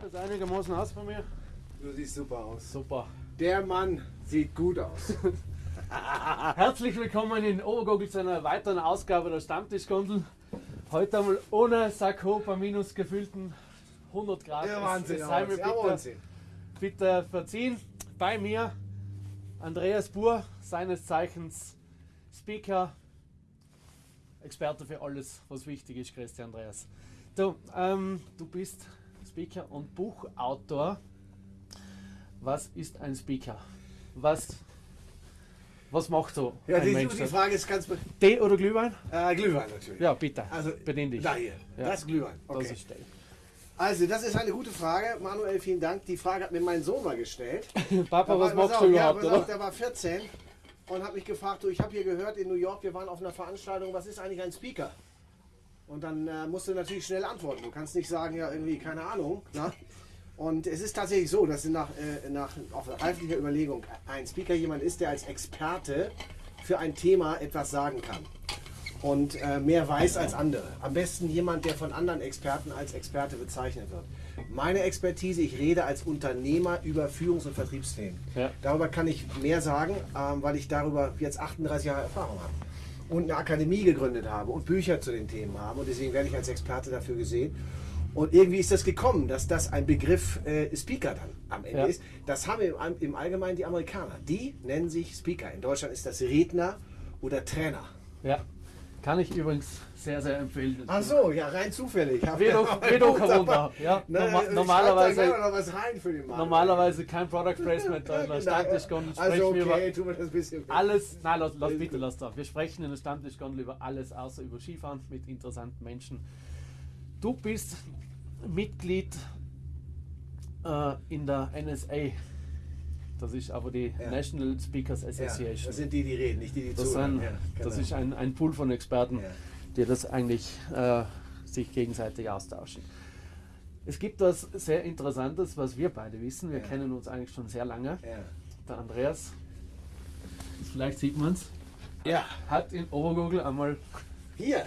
Schaut das einigermaßen aus von mir? Du siehst super aus. Super. Der Mann sieht gut aus. Herzlich willkommen in Obergogel zu einer weiteren Ausgabe der Stammtischgondel. Heute einmal ohne Sakko bei minus gefühlten 100 Grad. Ja, Es- Wahnsinn. es sei mir ja, bitte, Wahnsinn. bitte verziehen. Bei mir Andreas Buhr, seines Zeichens Speaker, Experte für alles, was wichtig ist, Christian Andreas. Du, ähm, du bist Speaker und Buchautor. Was ist ein Speaker? Was, was macht so Ja, ein die, Mensch? die Frage ist ganz. Tee oder Glühwein? Äh, Glühwein natürlich. Ja, bitte. Also, bedien dich. Da hier. Ja. Das ist Glühwein. Okay. Das ist Tee. Also, das ist eine gute Frage. Manuel, vielen Dank. Die Frage hat mir mein Sohn mal gestellt. Papa, Da was war- machst du überhaupt? Ja, auf, der war 14 und hat mich gefragt, du, ich habe hier gehört in New York, wir waren auf einer Veranstaltung, was ist eigentlich ein Speaker? Und dann äh, musst du natürlich schnell antworten. Du kannst nicht sagen, ja, irgendwie, keine Ahnung. Na? Und es ist tatsächlich so, dass nach, äh, nach auf reiflicher Überlegung ein Speaker jemand ist, der als Experte für ein Thema etwas sagen kann und äh, mehr weiß als andere. Am besten jemand, der von anderen Experten als Experte bezeichnet wird. Meine Expertise, ich rede als Unternehmer über Führungs- und Vertriebsthemen. Ja. Darüber kann ich mehr sagen, ähm, weil ich darüber jetzt 38 Jahre Erfahrung habe und eine Akademie gegründet habe und Bücher zu den Themen habe und deswegen werde ich als Experte dafür gesehen. Und irgendwie ist das gekommen, dass das ein Begriff äh, Speaker dann am Ende Ja. ist. Das haben im, im Allgemeinen die Amerikaner. Die nennen sich Speaker. In Deutschland ist das Redner oder Trainer. Ja, kann ich übrigens sehr, sehr empfehlen. Ach so, ja, rein zufällig. Kein dabei. Wunder. Ja, Ne, norma- normalerweise-. Normalerweise kein Product Placement, da der Genau. Stammtischgondel Also sprechen wir okay, über tun wir das bisschen. alles. Nein, lass, lass bitte, lass da. Wir sprechen in der Stammtischgondel über alles außer über Skifahren mit interessanten Menschen. Du bist Mitglied äh, in der NSA. Das ist aber die Ja. National Speakers Ja, Association. das sind die, die reden, nicht die, die Das, zuhören. sind, Ja, das genau. ist ein, ein Pool von Experten, Ja. die das eigentlich äh, sich gegenseitig austauschen. Es gibt was sehr Interessantes, was wir beide wissen. Wir Ja. kennen uns eigentlich schon sehr lange. Ja. Der Andreas, vielleicht sieht man es, ja, hat in Obergurgel einmal hier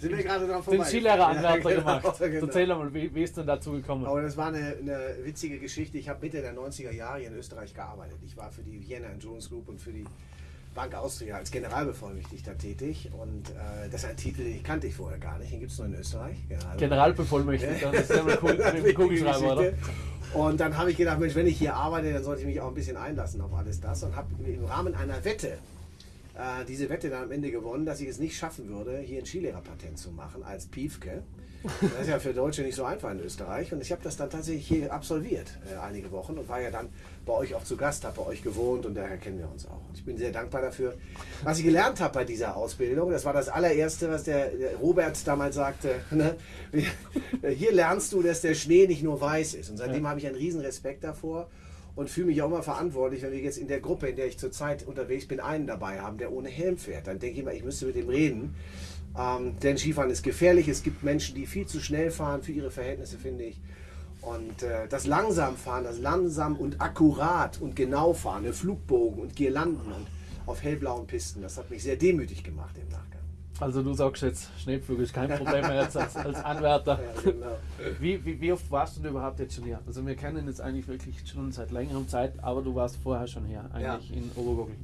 sind wir gerade dran den vorbei. Skilehreranwärter Ja, genau, gemacht. genau. Erzähl einmal, wie, wie ist denn dazu gekommen? Aber das war eine, eine witzige Geschichte. Ich habe Mitte der 90er Jahre hier in Österreich gearbeitet. Ich war für die Vienna Insurance Group und für die Bank Austria als Generalbevollmächtigter tätig. Und äh, das ist ein Titel, den kannte ich vorher gar nicht. Den gibt es nur in Österreich. General Generalbevollmächtigter, das ist ja mit dem Kugelschreiber, oder? Und dann habe ich gedacht, Mensch, wenn ich hier arbeite, dann sollte ich mich auch ein bisschen einlassen auf alles das und habe im Rahmen einer Wette äh, diese Wette dann am Ende gewonnen, dass ich es nicht schaffen würde, hier ein Skilehrerpatent zu machen als Piefke. Das ist ja für Deutsche nicht so einfach in Österreich. Und ich habe das dann tatsächlich hier absolviert, äh, einige Wochen, und war ja dann bei euch auch zu Gast, habe bei euch gewohnt und daher kennen wir uns auch. Und ich bin sehr dankbar dafür. Was ich gelernt habe bei dieser Ausbildung, das war das allererste, was der, der Robert damals sagte. Ne? Hier lernst du, dass der Schnee nicht nur weiß ist. Und seitdem habe ich einen riesen Respekt davor und fühle mich auch immer verantwortlich, wenn wir jetzt in der Gruppe, in der ich zurzeit unterwegs bin, einen dabei haben, der ohne Helm fährt. Dann denke ich immer, ich müsste mit dem reden. Ähm, denn Skifahren ist gefährlich. Es gibt Menschen, die viel zu schnell fahren für ihre Verhältnisse, finde ich. Und äh, das langsam fahren, das langsam und akkurat und genau fahren, ne, Flugbogen und Girlanden und auf hellblauen Pisten, das hat mich sehr demütig gemacht im Nachgang. Also du sagst jetzt, Schneepflug ist kein Problem mehr jetzt als, als Anwärter. Ja, genau. Wie, wie, wie oft warst du denn überhaupt jetzt schon hier? Also wir kennen jetzt eigentlich wirklich schon seit längerem Zeit, aber du warst vorher schon hier, eigentlich in Obergurgel.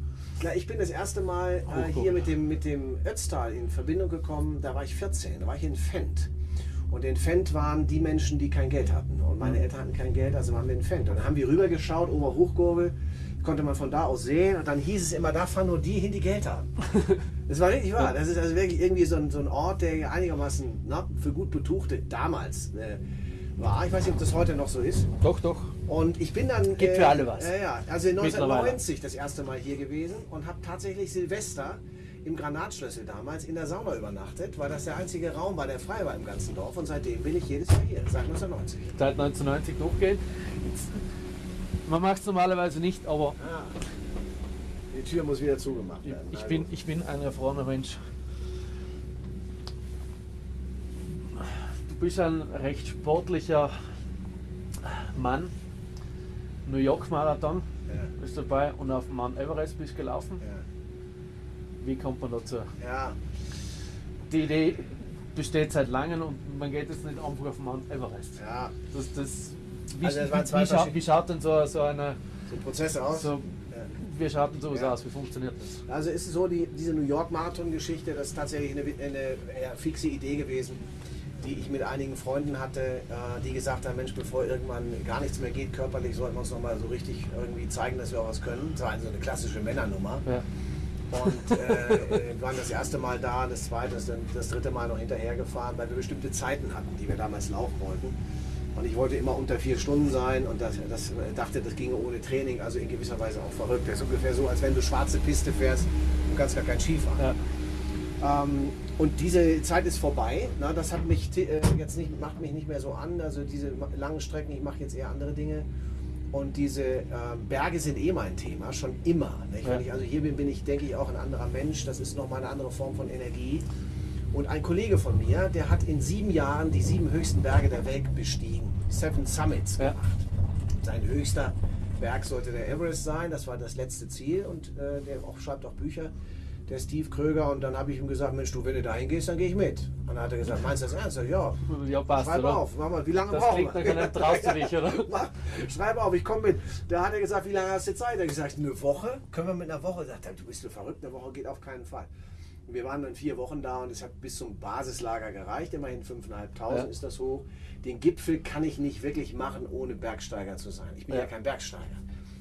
Na, ich bin das erste Mal äh, hier mit dem, mit dem Ötztal in Verbindung gekommen, da war ich 14, da war ich in Fendt. Und in Fendt waren die Menschen, die kein Geld hatten. Und meine Eltern hatten kein Geld, also waren wir in Fendt. Und dann haben wir rübergeschaut, Oberhochgurgel, konnte man von da aus sehen. Und dann hieß es immer, da fahren nur die hin, die Geld haben. Das war richtig wahr. Das ist also wirklich irgendwie so ein, so ein Ort, der einigermaßen na, für gut Betuchte damals äh, war. Ich weiß nicht, ob das heute noch so ist. Doch, doch. Und ich bin dann. Gibt für alle was. Ja, ja. Also Mittlerweile. 1990 das erste Mal hier gewesen und habe tatsächlich Silvester im Granatschlüssel damals in der Sauna übernachtet, weil das der einzige Raum war, der frei war im ganzen Dorf. Und seitdem bin ich jedes Jahr hier, seit 1990. Seit 1990 durchgehen. Jetzt, man macht es normalerweise nicht, aber Ja. Tür muss wieder zugemacht ich, werden. ich, Also, bin, ich bin ein erfahrener Mensch. Du bist ein recht sportlicher Mann. New York Marathon Ja, bist dabei und auf Mount Everest bist gelaufen. ja. Wie kommt man dazu? ja. Die Idee besteht seit langem und man geht jetzt nicht einfach auf Mount Everest. ja. Das, das, wie, Also das wie, schaut, verschiedene- wie schaut denn so, so eine, So ein Prozess aus. so, wie schaut denn sowas Ja. aus? Wie funktioniert das? Also ist es so, die, diese New York Marathon-Geschichte, das ist tatsächlich eine, eine ja, fixe Idee gewesen, die ich mit einigen Freunden hatte, äh, die gesagt haben, Mensch, bevor irgendwann gar nichts mehr geht körperlich, sollten wir uns nochmal so richtig irgendwie zeigen, dass wir auch was können. Das war also eine klassische Männernummer. Ja. Und äh, waren das erste Mal da, das zweite, das, das dritte Mal noch hinterhergefahren, weil wir bestimmte Zeiten hatten, die wir damals laufen wollten. Und ich wollte immer unter vier Stunden sein und das, das äh, dachte, das ginge ohne Training, also in gewisser Weise auch verrückt. Das ist ungefähr so, als wenn du schwarze Piste fährst und kannst gar kein Skifahren. Ja. Ähm, und diese Zeit ist vorbei. Na, das hat mich äh, jetzt nicht, macht mich nicht mehr so an. Also diese langen Strecken, ich mache jetzt eher andere Dinge. Und diese äh, Berge sind eh mein Thema, schon immer. Ja. Wenn ich also hier bin, bin ich, denke ich, auch ein anderer Mensch. Das ist nochmal eine andere Form von Energie. Und ein Kollege von mir, der hat in sieben Jahren die sieben höchsten Berge der Welt bestiegen. Seven Summits Ja. gemacht. Sein höchster Berg sollte der Everest sein. Das war das letzte Ziel. Und äh, der auch, schreibt auch Bücher, der Steve Kröger. Und dann habe ich ihm gesagt, Mensch, du, wenn du dahin gehst, dann gehe ich mit. Und dann hat er gesagt, meinst du das ernst? Ich Ja, Ja, passt, schreib oder? auf. Mach mal, wie lange Das brauchen wir? einem traust du dich, oder? Mach, Schreib auf, ich komme mit. Da hat er gesagt, wie lange hast du Zeit? Er hat gesagt, eine Woche. Können wir mit einer Woche? Sagt er, du bist du verrückt, eine Woche geht auf keinen Fall. Wir waren dann vier Wochen da und es hat bis zum Basislager gereicht. Immerhin 5.500 Ja. ist das hoch. Den Gipfel kann ich nicht wirklich machen, ohne Bergsteiger zu sein. Ich bin ja, Ja. kein Bergsteiger.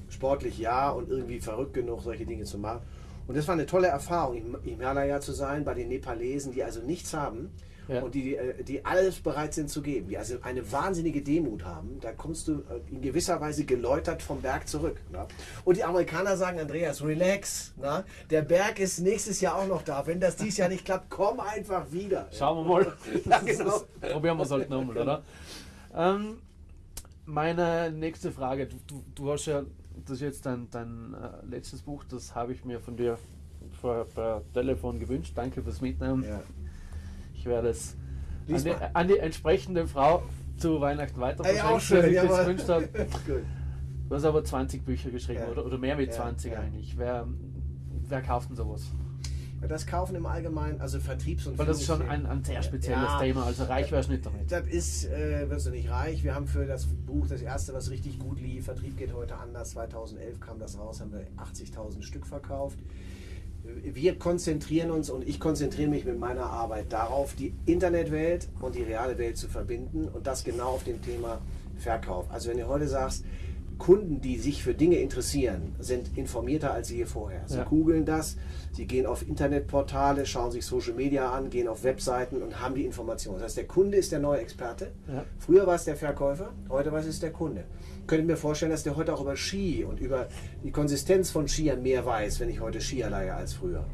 Sportlich ja und irgendwie verrückt genug, solche Dinge zu machen. Und das war eine tolle Erfahrung, im Himalaya zu sein, bei den Nepalesen, die also nichts haben Ja. und die, äh, die alles bereit sind zu geben, die also eine wahnsinnige Demut haben. Da kommst du äh, in gewisser Weise geläutert vom Berg zurück. Ne? Und die Amerikaner sagen, Andreas, relax. Ne? Der Berg ist nächstes Jahr auch noch da. Wenn das dieses Jahr nicht klappt, komm einfach wieder. Schauen wir mal. Ja, genau. Probieren wir es halt nochmal, oder? Ähm, meine nächste Frage. Du, du, du hast ja, das ist jetzt dein, dein äh, letztes Buch, das habe ich mir von dir vor, per Telefon gewünscht. Danke fürs Mitnehmen. Ja. Werde es an die, an die entsprechende Frau zu Weihnachten weiter verschenken, das gewünscht. Gut. Du hast aber 20 Bücher geschrieben, Ja. oder, oder mehr mit Ja, 20 ja. eigentlich. Wer, wer kauft denn sowas? Das Kaufen im Allgemeinen, also Vertriebs- und Weil das ist schon ein, ein sehr spezielles Ja. Thema, also reich wärst nicht damit. Das ist, äh, wirst du nicht reich. Wir haben für das Buch, das erste, was richtig gut lief, Vertrieb geht heute anders. 2011 kam das raus, haben wir 80.000 Stück verkauft. Wir konzentrieren uns und ich konzentriere mich mit meiner Arbeit darauf, die Internetwelt und die reale Welt zu verbinden und das genau auf dem Thema Verkauf. Also wenn du heute sagst, Kunden, die sich für Dinge interessieren, sind informierter als je vorher. Sie Ja. googeln das, sie gehen auf Internetportale, schauen sich Social Media an, gehen auf Webseiten und haben die Informationen. Das heißt, der Kunde ist der neue Experte. Ja. Früher war es der Verkäufer, heute war es der Kunde. Könnte mir vorstellen, dass der heute auch über Ski und über die Konsistenz von Skiern mehr weiß, wenn ich heute Skier leihe als früher.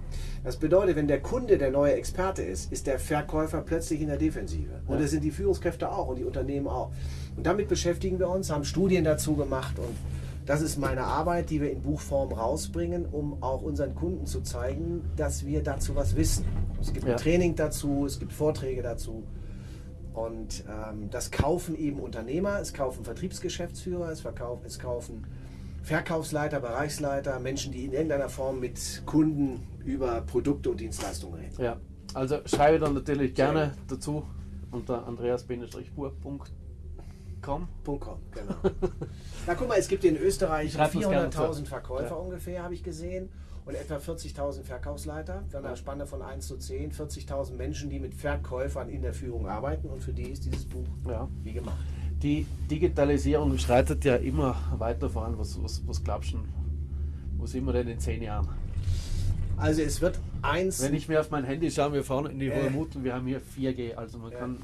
Das bedeutet, wenn der Kunde der neue Experte ist, ist der Verkäufer plötzlich in der Defensive. Und das sind die Führungskräfte auch und die Unternehmen auch. Und damit beschäftigen wir uns, haben Studien dazu gemacht und das ist meine Arbeit, die wir in Buchform rausbringen, um auch unseren Kunden zu zeigen, dass wir dazu was wissen. Es gibt Ja. ein Training dazu, es gibt Vorträge dazu. Und ähm, das kaufen eben Unternehmer, es kaufen Vertriebsgeschäftsführer, es, verkauf, es kaufen Verkaufsleiter, Bereichsleiter, Menschen, die in irgendeiner Form mit Kunden über Produkte und Dienstleistungen reden. Ja, also schreibe dann natürlich gerne dazu unter andreas-spur.com. .com, genau. Na guck mal, es gibt in Österreich Ich schreib das gerne 400.000 zu. Verkäufer Ja. ungefähr, habe ich gesehen. Und etwa 40.000 Verkaufsleiter. Wir haben eine. Spanne von 1 zu 10. 40.000 Menschen, die mit Verkäufern in der Führung arbeiten. Und für die ist dieses Buch Ja. wie gemacht. Die Digitalisierung schreitet ja immer weiter voran. Was, was, was glaubst du, wo sind wir denn in zehn Jahren? Also es wird eins... Wenn ich mir auf mein Handy schaue, wir fahren in die Äh. Hohe Mut und wir haben hier 4G, also man Ja. kann...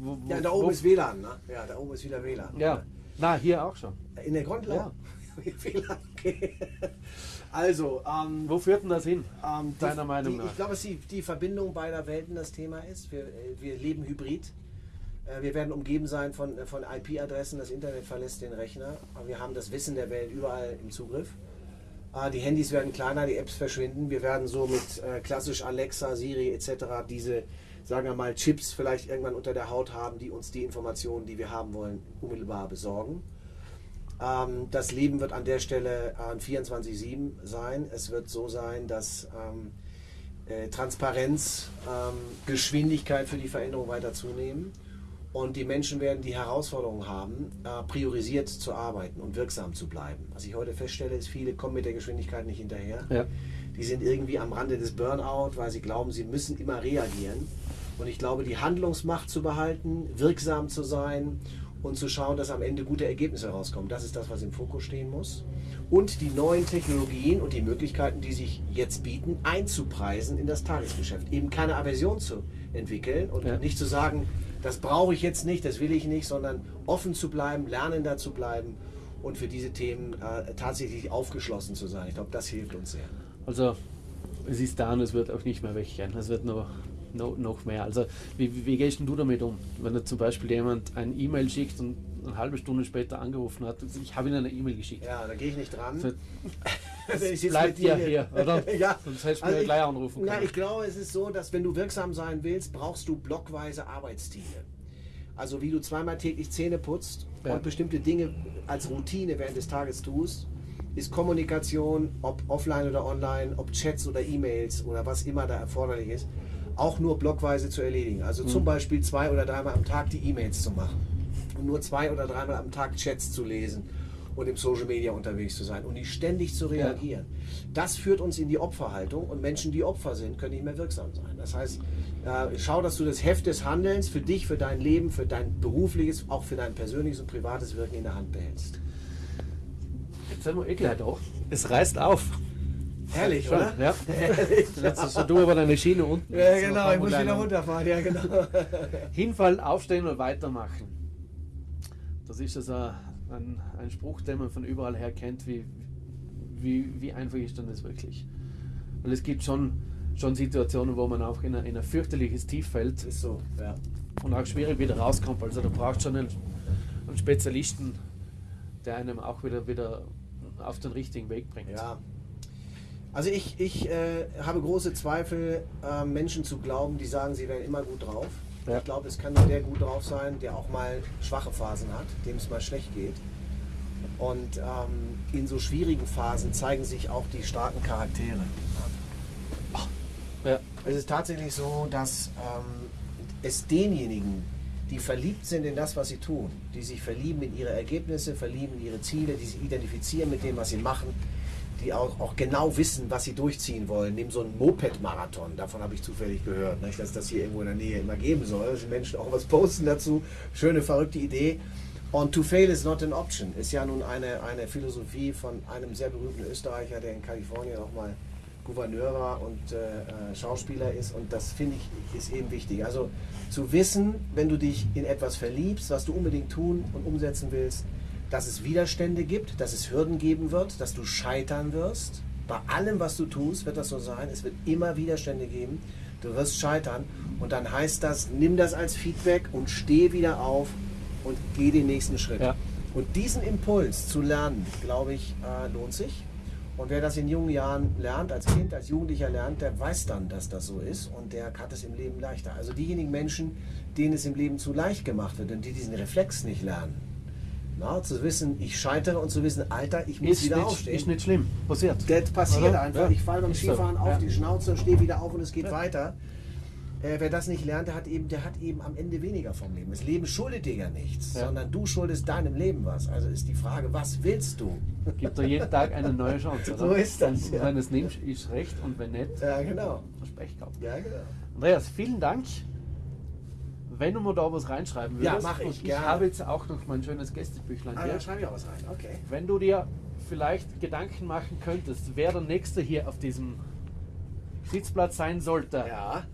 Wo, wo, ja, da wo- oben ist WLAN, ne? Ja, da oben ist wieder WLAN. Ja, na, hier auch schon. In der Grundlage. WLAN, okay. Also, ähm, Wo führt denn das hin? Ähm, die- Deiner Meinung die, nach? Ich glaube, dass die, die Verbindung beider Welten das Thema ist. Wir, äh, wir leben hybrid. Äh, Wir werden umgeben sein von, äh, von IP-Adressen. Das Internet verlässt den Rechner. Aber Wir haben das Wissen der Welt überall im Zugriff. Äh, Die Handys werden kleiner, die Apps verschwinden. Wir werden so mit klassisch Alexa, Siri etc. diese, sagen wir mal, Chips vielleicht irgendwann unter der Haut haben, die uns die Informationen, die wir haben wollen, unmittelbar besorgen. Ähm, das Leben wird an der Stelle an 24-7 sein. Es wird so sein, dass ähm, äh, Transparenz, ähm, Geschwindigkeit für die Veränderung weiter zunehmen. Und die Menschen werden die Herausforderung haben, äh, priorisiert zu arbeiten und wirksam zu bleiben. Was ich heute feststelle, ist, viele kommen mit der Geschwindigkeit nicht hinterher. Ja. Die sind irgendwie am Rande des Burnout, weil sie glauben, sie müssen immer reagieren. Und ich glaube, die Handlungsmacht zu behalten, wirksam zu sein und zu schauen, dass am Ende gute Ergebnisse rauskommen, das ist das, was im Fokus stehen muss. Und die neuen Technologien und die Möglichkeiten, die sich jetzt bieten, einzupreisen in das Tagesgeschäft. Eben keine Aversion zu entwickeln und Ja. nicht zu sagen, das brauche ich jetzt nicht, das will ich nicht, sondern offen zu bleiben, lernender zu bleiben und für diese Themen äh, tatsächlich aufgeschlossen zu sein. Ich glaube, das hilft uns sehr. Also es ist da und es wird auch nicht mehr weggehen. Es wird noch, noch, noch mehr. Also wie, wie, gehst denn du damit um? Wenn dir zum Beispiel jemand ein E-Mail schickt und eine halbe Stunde später angerufen hat, ich habe ihnen eine E-Mail geschickt. Ja, da gehe ich nicht dran. So, Wenn ich jetzt bleibt ja hier, oder? ja. Sonst hättest du Also mir ich- gleich anrufen Na, können. ich glaube, es ist so, dass wenn du wirksam sein willst, brauchst du blockweise Arbeitsstile. Also wie du zweimal täglich Zähne putzt Ja. und bestimmte Dinge als Routine während des Tages tust, ist Kommunikation, ob offline oder online, ob Chats oder E-Mails oder was immer da erforderlich ist, auch nur blockweise zu erledigen. Also Mhm. zum Beispiel zwei oder dreimal am Tag die E-Mails zu machen und nur zwei oder dreimal am Tag Chats zu lesen und im Social Media unterwegs zu sein und nicht ständig zu reagieren. Das führt uns in die Opferhaltung und Menschen, die Opfer sind, können nicht mehr wirksam sein. Das heißt, äh, schau, dass du das Heft des Handelns für dich, für dein Leben, für dein berufliches, auch für dein persönliches und privates Wirken in der Hand behältst. Jetzt sind wir gleich da. Es reißt auf. Herrlich, oder? Ja. Jetzt hast du aber deine Schiene unten. Ja, So genau, ich muss wieder runterfahren, ja, genau. Hinfallen, aufstehen und weitermachen. Das ist also ein, ein Spruch, den man von überall her kennt. Wie, wie, wie einfach ist denn das wirklich? Weil es gibt schon, schon Situationen, wo man auch in ein, in ein fürchterliches Tief fällt Ist so, ja. und auch schwierig wieder rauskommt. Also da braucht schon einen, einen Spezialisten, der einem auch wieder, wieder auf den richtigen Weg bringt. Ja. Also ich, ich äh, habe große Zweifel, äh, Menschen zu glauben, die sagen, sie wären immer gut drauf. Ja. Ich glaube, es kann nur der gut drauf sein, der auch mal schwache Phasen hat, dem es mal schlecht geht. Und ähm, in so schwierigen Phasen zeigen sich auch die starken Charaktere. Ja. Es ist tatsächlich so, dass ähm, es denjenigen, die verliebt sind in das, was sie tun, die sich verlieben in ihre Ergebnisse, verlieben in ihre Ziele, die sich identifizieren mit dem, was sie machen, die auch, auch genau wissen, was sie durchziehen wollen, nehmen so einen Moped-Marathon, davon habe ich zufällig gehört, nicht, dass das hier irgendwo in der Nähe immer geben soll, dass die Menschen auch was posten dazu, schöne, verrückte Idee. Und to fail is not an option, ist ja nun eine, eine Philosophie von einem sehr berühmten Österreicher, der in Kalifornien auch mal Gouverneur war und äh, äh, Schauspieler ist und das finde ich ist eben wichtig. Also zu wissen, wenn du dich in etwas verliebst, was du unbedingt tun und umsetzen willst, dass es Widerstände gibt, dass es Hürden geben wird, dass du scheitern wirst. Bei allem, was du tust, wird das so sein. Es wird immer Widerstände geben. Du wirst scheitern und dann heißt das, nimm das als Feedback und steh wieder auf und geh den nächsten Schritt. Ja. Und diesen Impuls zu lernen, glaube ich, äh, lohnt sich. Und wer das in jungen Jahren lernt, als Kind, als Jugendlicher lernt, der weiß dann, dass das so ist und der hat es im Leben leichter. Also diejenigen Menschen, denen es im Leben zu leicht gemacht wird und die diesen Reflex nicht lernen, na, zu wissen, ich scheitere und zu wissen, Alter, ich muss Ist wieder nicht, aufstehen. ist nicht schlimm. Passiert. Das passiert Oder? einfach. Ja. Ich falle beim Ist so. Skifahren auf Ja. die Schnauze, stehe wieder auf und es geht Ja. weiter. Äh, wer das nicht lernt, der hat, eben, der hat eben am Ende weniger vom Leben. Das Leben schuldet dir ja nichts, sondern du schuldest deinem Leben was. Also ist die Frage, was willst du? Gibt da jeden Tag eine neue Chance. Oder? So ist das, Und wenn es nimmst, ist recht und wenn nicht, Ja, genau. du Pech gehabt. Ja, genau. Andreas, vielen Dank. Wenn du mir da was reinschreiben Ja, würdest, mach ich, und ich habe jetzt auch noch mein schönes Gästebüchlein Ah, hier. da schreibe ich auch was rein. Okay. Wenn du dir vielleicht Gedanken machen könntest, wer der Nächste hier auf diesem Sitzplatz sein sollte, Ja.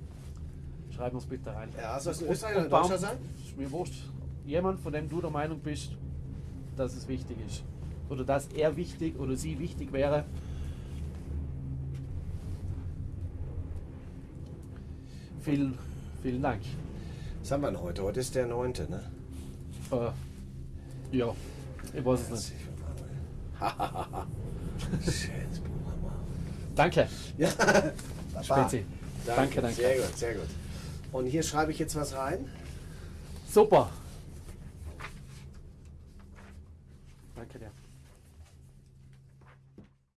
schreib uns bitte rein. Ja, soll es ein Österreicher oder Deutscher sein? Ist mir wurscht. Jemand, von dem du der Meinung bist, dass es wichtig ist. Oder dass er wichtig oder sie wichtig wäre. Vielen, vielen Dank. Was haben wir denn heute? Heute ist der 9. Ne? Äh, ja, ich weiß es nicht. Schönes Programm. Danke, Ja, Spezi. Danke, danke. Sehr gut, sehr gut. Und hier schreibe ich jetzt was rein. Super.